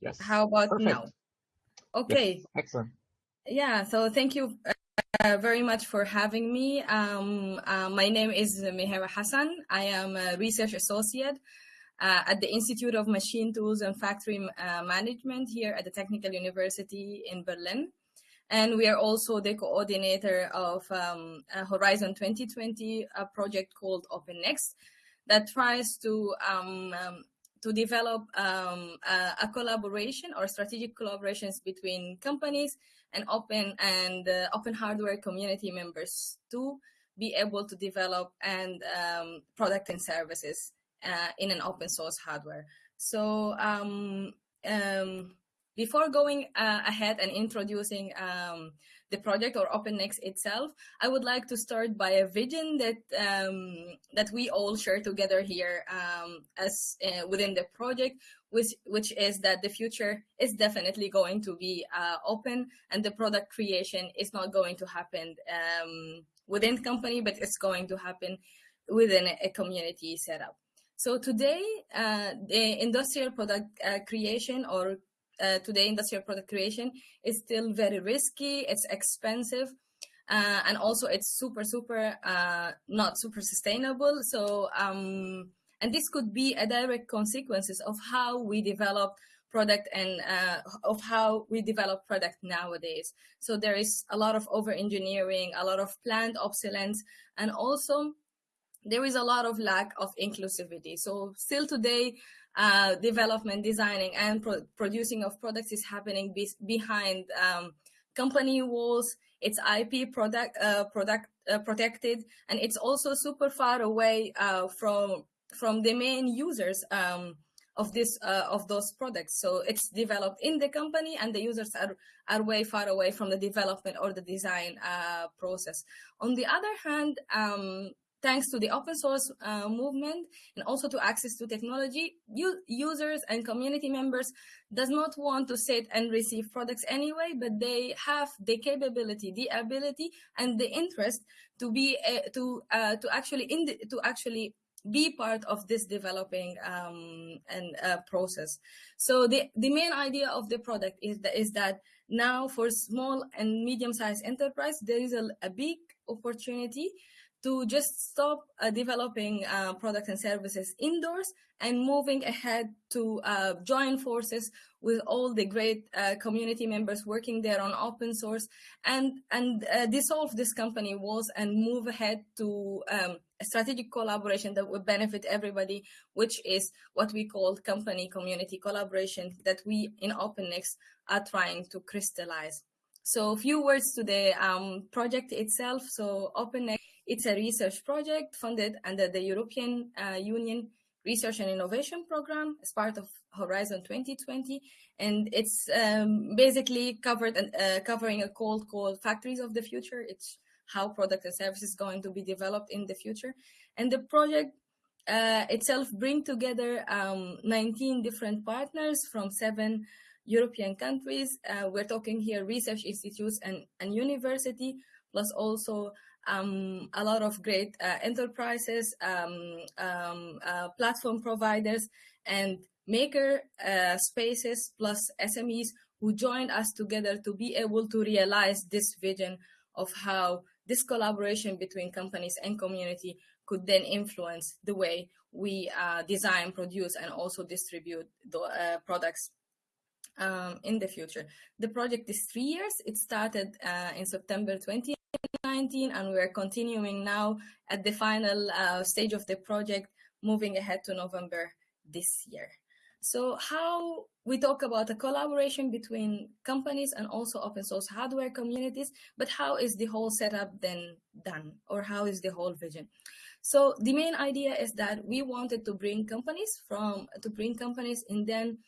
Yes. How about Perfect. now? Okay. Yes. Excellent. Yeah. So thank you uh, very much for having me. Um, uh, my name is Mihira Hassan. I am a research associate uh, at the Institute of Machine Tools and Factory uh, Management here at the Technical University in Berlin. And we are also the coordinator of um, Horizon 2020, a project called OpenNext that tries to um, um, to develop um, a, a, collaboration or strategic collaborations between companies and open and uh, open hardware community members to be able to develop and um, product and services uh, in an open source hardware. So um, um, before going uh, ahead and introducing um, the project or OpenNext itself, I would like to start by a vision that um, that we all share together here um, as uh, within the project, which which is that the future is definitely going to be uh, open, and the product creation is not going to happen um, within company, but it's going to happen within a community setup. So today, uh, the industrial product uh, creation or uh, today industrial product creation is still very risky, it's expensive, uh, and also it's super, super uh, not super sustainable. So, um, and this could be a direct consequences of how we develop product and uh, of how we develop product nowadays. So there is a lot of over engineering, a lot of planned obsolescence, and also there is a lot of lack of inclusivity. So still today, uh, development, designing, and pro producing of products is happening be behind um, company walls. It's IP product uh, product uh, protected, and it's also super far away uh, from from the main users um, of this uh, of those products. So it's developed in the company, and the users are are way far away from the development or the design process. On the other hand. Um, thanks to the open source uh, movement and also to access to technology, users and community members does not want to sit and receive products anyway, but they have the capability, the ability, and the interest to be uh, to uh, to actually in the, to actually be part of this developing um, and uh, process. So the the main idea of the product is that is that now for small and medium sized enterprise there is a, a big opportunity to just stop uh, developing uh, products and services indoors and moving ahead to uh, join forces with all the great uh, community members working there on open source and and uh, dissolve this company walls and move ahead to um, a strategic collaboration that would benefit everybody, which is what we call company community collaboration that we in OpenNext are trying to crystallize. So a few words to the um, project itself. So OpenNext it's a research project funded under the European uh, Union Research and Innovation Program as part of Horizon 2020. And it's um, basically covered uh, covering a call called Factories of the Future. It's how product and services going to be developed in the future. And the project uh, itself bring together um, 19 different partners from seven European countries. Uh, we're talking here research institutes and, and university, plus also um, a lot of great uh, enterprises, um, um, uh, platform providers, and maker uh, spaces plus SMEs who joined us together to be able to realize this vision of how this collaboration between companies and community could then influence the way we uh, design, produce, and also distribute the uh, products um, in the future. The project is three years. It started uh, in September 2019 and we're continuing now at the final uh, stage of the project, moving ahead to November this year. So how we talk about a collaboration between companies and also open source hardware communities, but how is the whole setup then done or how is the whole vision? So the main idea is that we wanted to bring companies from, to bring companies and then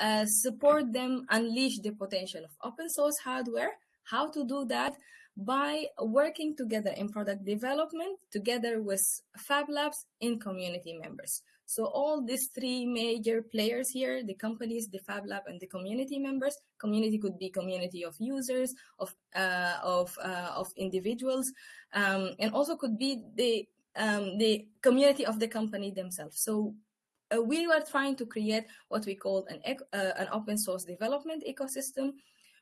uh, support them unleash the potential of open source hardware. How to do that? by working together in product development together with Fab Labs in community members. So all these three major players here, the companies, the Fab Lab, and the community members. Community could be community of users, of uh, of uh, of individuals, um, and also could be the um, the community of the company themselves. So uh, we were trying to create what we call an, uh, an open source development ecosystem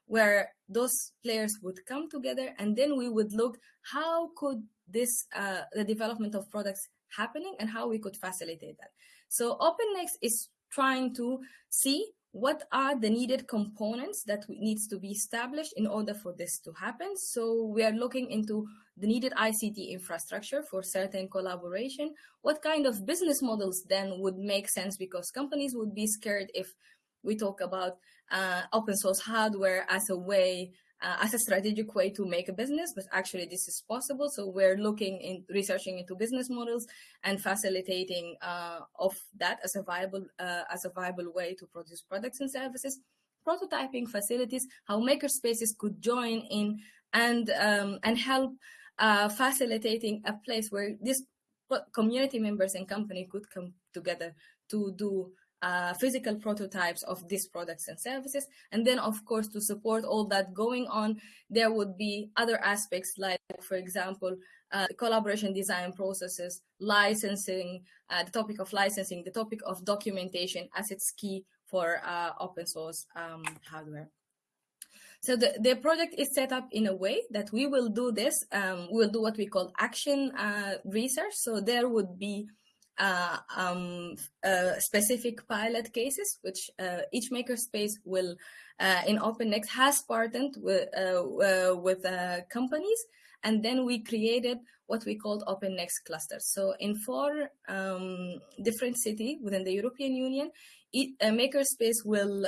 where those players would come together and then we would look how could this uh, the development of products happening and how we could facilitate that. So opennext is trying to see what are the needed components that needs to be established in order for this to happen. So we are looking into the needed ICT infrastructure for certain collaboration. What kind of business models then would make sense because companies would be scared if we talk about uh, open source hardware as a way uh, as a strategic way to make a business, but actually this is possible. So we're looking in researching into business models and facilitating uh, of that as a viable uh, as a viable way to produce products and services. Prototyping facilities, how makerspaces could join in and um, and help uh, facilitating a place where these community members and company could come together to do uh, physical prototypes of these products and services. And then, of course, to support all that going on, there would be other aspects like, for example, uh, collaboration design processes, licensing, uh, the topic of licensing, the topic of documentation as it's key for uh, open source um, hardware. So the, the project is set up in a way that we will do this, um, we'll do what we call action uh, research. So there would be uh, um, uh, specific pilot cases, which uh, each makerspace will, uh, in OpenNext, has partnered with, uh, uh, with companies. And then we created what we called OpenNext clusters. So in four um, different cities within the European Union, it, a makerspace will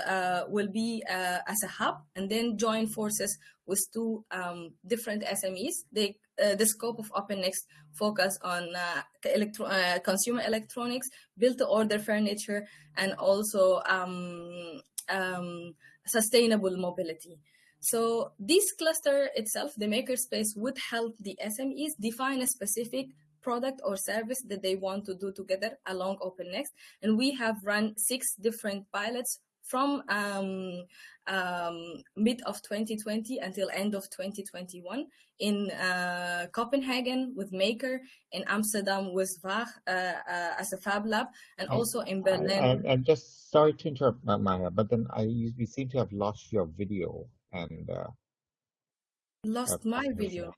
will be as a hub and then join forces with two um, different SMEs. They uh, the scope of OpenNext focus on uh, electro uh, consumer electronics, built-to-order furniture, and also um, um, sustainable mobility. So this cluster itself, the makerspace, would help the SMEs define a specific product or service that they want to do together along OpenNext. And we have run six different pilots from um, um, mid of 2020 until end of 2021 in uh, Copenhagen with Maker, in Amsterdam with Waag uh, uh, as a Fab Lab, and also in Berlin. I, am just sorry to interrupt, Maya, but then I we seem to have lost your video and uh, lost my video.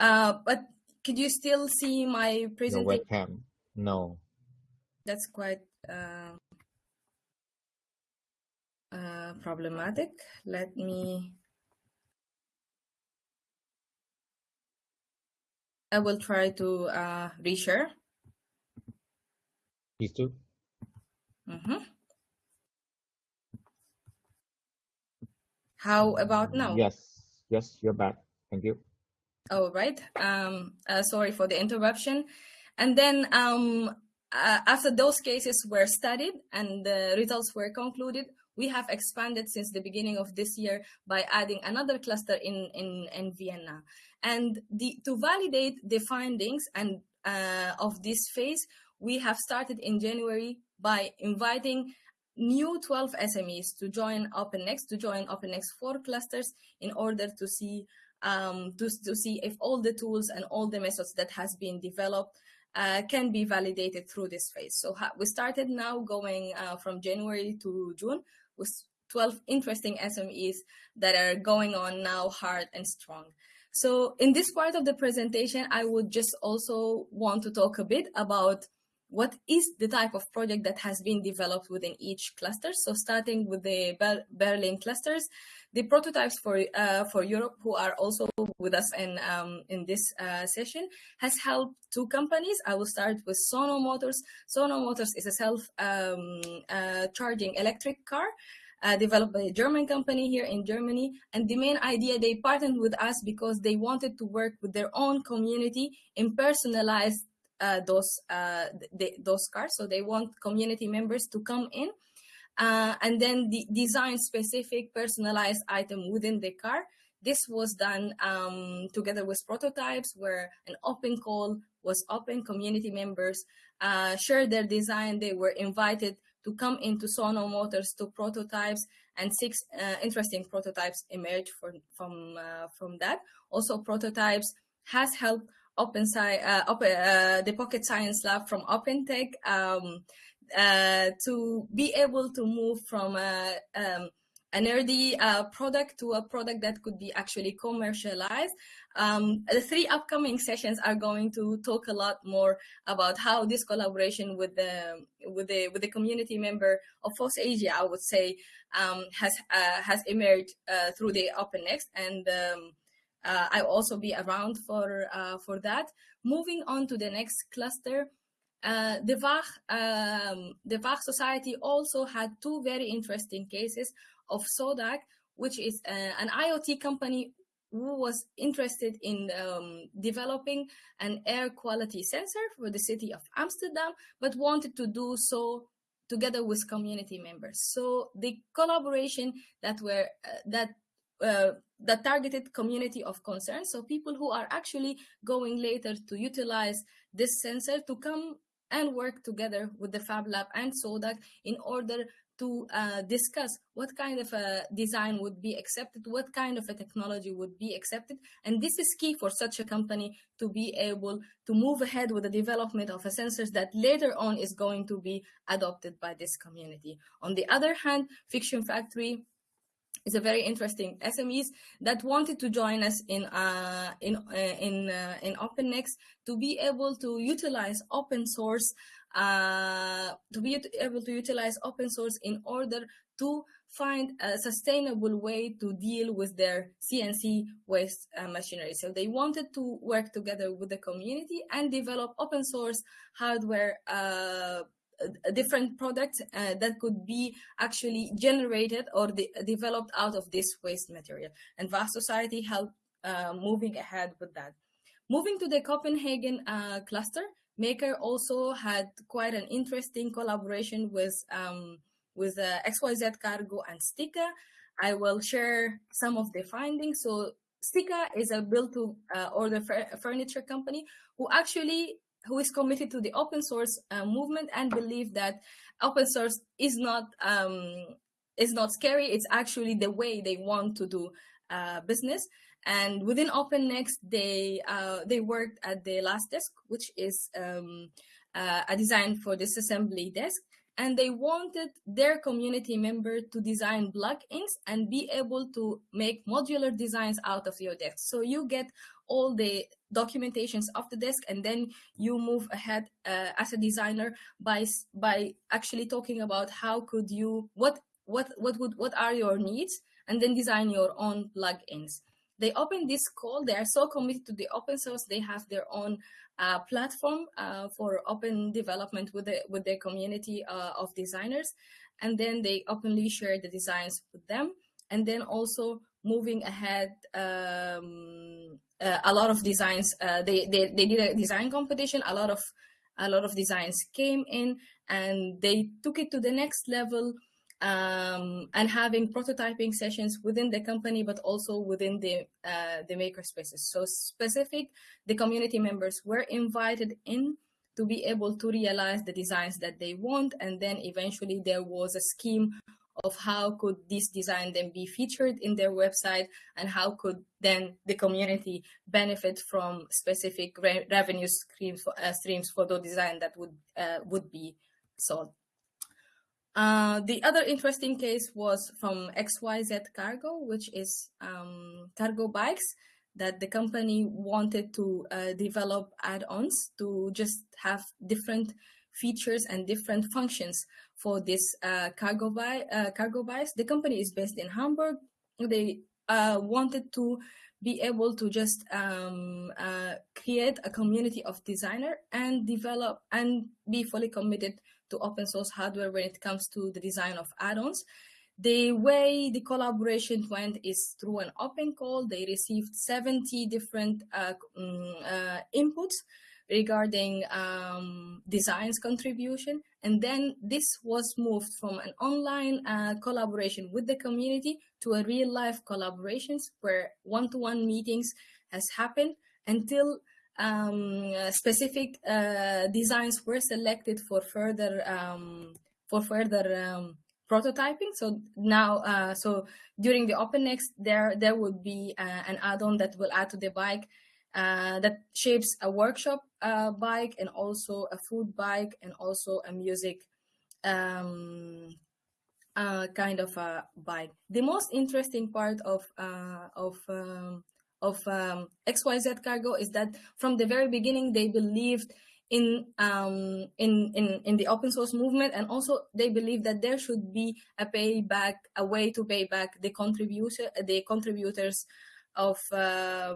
Uh, but could you still see my presentation? webcam. No. That's quite. Uh, problematic. Let me, I will try to uh, reshare. Please do. Mm -hmm. How about now? Yes, yes, you're back. Thank you. All right. Um, uh, sorry for the interruption. And then um, uh, after those cases were studied and the results were concluded, we have expanded since the beginning of this year by adding another cluster in, in, in Vienna. And the, to validate the findings and uh, of this phase, we have started in January by inviting new 12 SMEs to join OpenNext, to join OpenNext 4 clusters in order to see um, to, to see if all the tools and all the methods that has been developed uh, can be validated through this phase. So we started now going uh, from January to June with 12 interesting SMEs that are going on now hard and strong. So in this part of the presentation, I would just also want to talk a bit about what is the type of project that has been developed within each cluster. So starting with the Berlin clusters, the prototypes for uh, for Europe, who are also with us in um, in this uh, session, has helped two companies. I will start with Sono Motors. Sono Motors is a self um, uh, charging electric car. Uh, developed by a German company here in Germany. And the main idea, they partnered with us because they wanted to work with their own community in personalized uh, those uh, the, those cars. So they want community members to come in uh, and then the design specific personalized item within the car. This was done um, together with prototypes where an open call was open. Community members uh, shared their design. They were invited to come into Sono Motors to prototypes and six uh, interesting prototypes emerged for, from, uh, from that. Also prototypes has helped Open Sci uh, open, uh, the Pocket Science Lab from OpenTech um, uh, to be able to move from a, um, a nerdy uh, product to a product that could be actually commercialized. Um, the three upcoming sessions are going to talk a lot more about how this collaboration with the with the with the community member of FOSSASIA, I would say, um, has uh, has emerged uh, through the OpenNext, and um, uh, I'll also be around for uh, for that. Moving on to the next cluster. Uh, the Waag, um, the Waag Society also had two very interesting cases of Sodaq, which is uh, an IoT company who was interested in um, developing an air quality sensor for the city of Amsterdam, but wanted to do so together with community members. So the collaboration that were uh, that uh, that targeted community of concern, so people who are actually going later to utilize this sensor to come and work together with the Fab Lab and Sodaq in order to uh, discuss what kind of a design would be accepted, what kind of a technology would be accepted. And this is key for such a company to be able to move ahead with the development of a sensors that later on is going to be adopted by this community. On the other hand, Fiction Factory is a very interesting SMEs that wanted to join us in uh, in uh, in uh, in to be able to utilize open source uh, to be able to utilize open source in order to find a sustainable way to deal with their CNC waste uh, machinery. So they wanted to work together with the community and develop open source hardware uh, different products uh, that could be actually generated or de developed out of this waste material. And Waag Society helped uh, moving ahead with that. Moving to the Copenhagen uh, cluster, Maker also had quite an interesting collaboration with um, with uh, XYZ Cargo and Stykka. I will share some of the findings. So Stykka is a build to uh, order furniture company who actually who is committed to the open source uh, movement and believe that open source is not um, is not scary. It's actually the way they want to do uh, business. And within OpenNext, they uh, they worked at the last desk, which is um, uh, a design for this assembly desk. And they wanted their community member to design plugins and be able to make modular designs out of your desk. So you get all the documentations of the desk and then you move ahead uh, as a designer by by actually talking about how could you what what what would what are your needs and then design your own plugins they open this call. They are so committed to the open source. They have their own uh, platform uh, for open development with the, with their community uh, of designers. And then they openly share the designs with them. And then also moving ahead, um, uh, a lot of designs, uh, they, they, they did a design competition. A lot of, a lot of designs came in and they took it to the next level um, and having prototyping sessions within the company, but also within the uh, the maker spaces. So specific, the community members were invited in to be able to realize the designs that they want, and then eventually there was a scheme of how could this design then be featured in their website and how could then the community benefit from specific re revenue streams for, uh, streams for the design that would uh, would be sold. Uh, the other interesting case was from XYZ Cargo, which is um, cargo bikes that the company wanted to uh, develop add-ons to just have different features and different functions for this uh, cargo, bi uh, cargo bikes. The company is based in Hamburg. They uh, wanted to be able to just um, create a community of designer and develop and be fully committed to open source hardware when it comes to the design of add-ons. The way the collaboration went is through an open call. They received 70 different uh, um, uh, inputs regarding um, designs contribution. And then this was moved from an online uh, collaboration with the community to a real life collaborations where one-to-one -one meetings has happened until um, specific uh, designs were selected for further um, for further um, prototyping. So now, uh, so during the OpenNext, there there would be uh, an add-on that will add to the bike uh, that shapes a workshop uh, bike and also a food bike and also a music um, uh, kind of a bike. The most interesting part of uh, of um, of um, XYZ Cargo is that from the very beginning they believed in um, in in in the open source movement, and also they believe that there should be a payback, a way to pay back the contributor, the contributors of uh,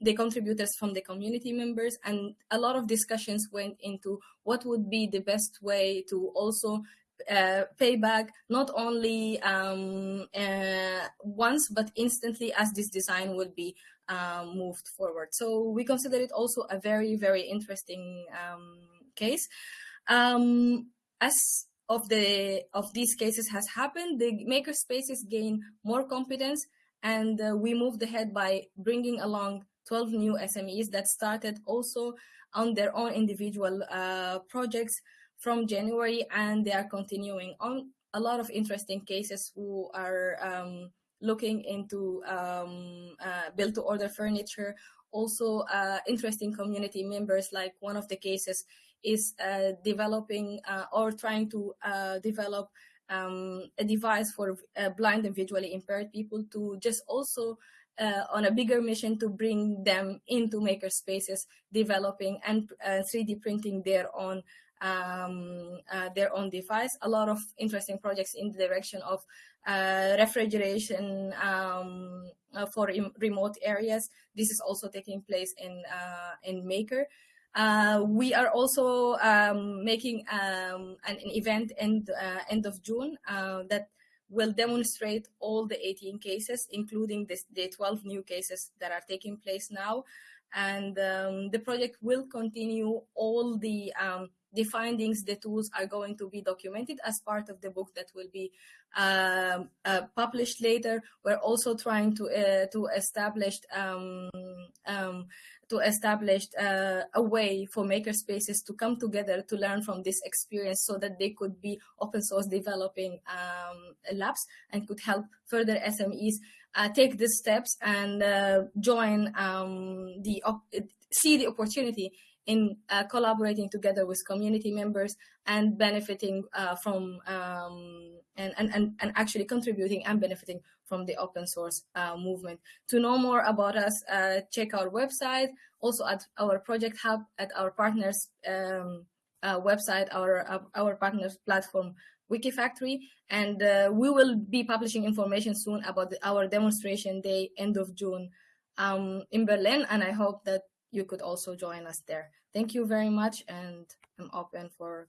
the contributors from the community members and a lot of discussions went into what would be the best way to also uh, pay back not only um, uh, once but instantly as this design will be um, moved forward. So we consider it also a very, very interesting um, case. Um, as of the of these cases has happened, the maker spaces gain more competence and uh, we moved ahead by bringing along 12 new SMEs that started also on their own individual uh, projects from January and they are continuing on a lot of interesting cases who are um, looking into um, uh, build to order furniture. Also uh, interesting community members like one of the cases is uh, developing uh, or trying to develop um, a device for uh, blind and visually impaired people to just also uh, on a bigger mission to bring them into maker spaces, developing and uh, 3D printing their own um, uh, their own device. A lot of interesting projects in the direction of uh, refrigeration um, uh, for remote areas. This is also taking place in in Maker. Uh, we are also um, making um, an, an, event end, uh, end of June uh, that will demonstrate all the 18 cases, including this, the 12 new cases that are taking place now. And um, the project will continue all the um, the findings, the tools are going to be documented as part of the book that will be um, uh, published later. We're also trying to uh, to establish um, um, to establish uh, a way for makerspaces to come together to learn from this experience so that they could be open source developing um, labs and could help further SMEs uh, take these steps and uh, join um, the see the opportunity in uh, collaborating together with community members and benefiting uh, from um, and, and, and actually contributing and benefiting from the open source uh, movement. To know more about us, uh, check our website, also at our project hub, at our partners um, uh, website, our, uh, our partners platform, Wikifactory, and we will be publishing information soon about the, our demonstration day, end of June um, in Berlin, and I hope that you could also join us there. Thank you very much, and I'm open for